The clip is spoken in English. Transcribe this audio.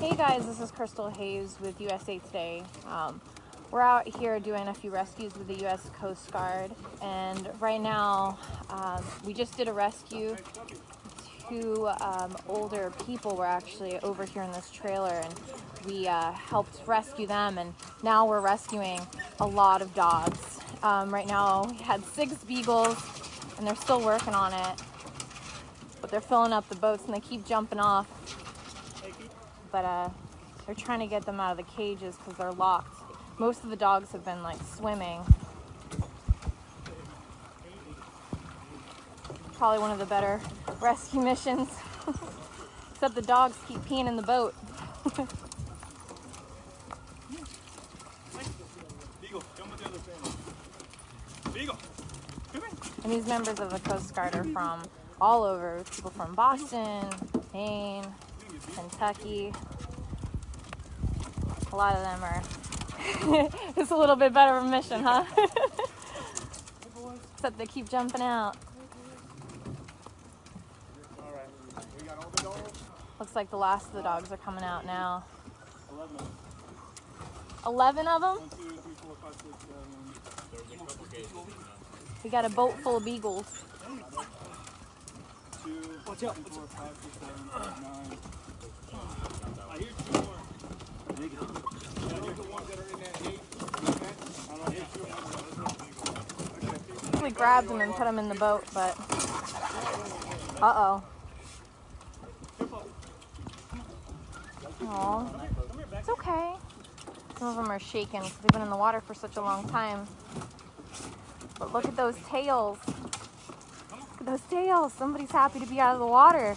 Hey guys, this is Crystal Hayes with USA Today. Um, we're out here doing a few rescues with the U.S. Coast Guard, and right now um, we just did a rescue. Two um, older people were actually over here in this trailer, and we uh, helped rescue them. And now we're rescuing a lot of dogs. Um, right now we had six beagles, and they're still working on it, but they're filling up the boats and they keep jumping off but uh, they're trying to get them out of the cages because they're locked. Most of the dogs have been like swimming. Probably one of the better rescue missions. Except the dogs keep peeing in the boat. and these members of the Coast Guard are from all over. People from Boston, Maine, Kentucky. A lot of them are. it's a little bit better of a mission, huh? Except they keep jumping out. Looks like the last of the dogs are coming out now. 11 of them? We got a boat full of beagles. Watch out. Four, five, We grabbed him and put him in the boat, but uh-oh. Oh, it's okay. Some of them are shaking because they've been in the water for such a long time. But look at those tails. Look at those tails. Somebody's happy to be out of the water.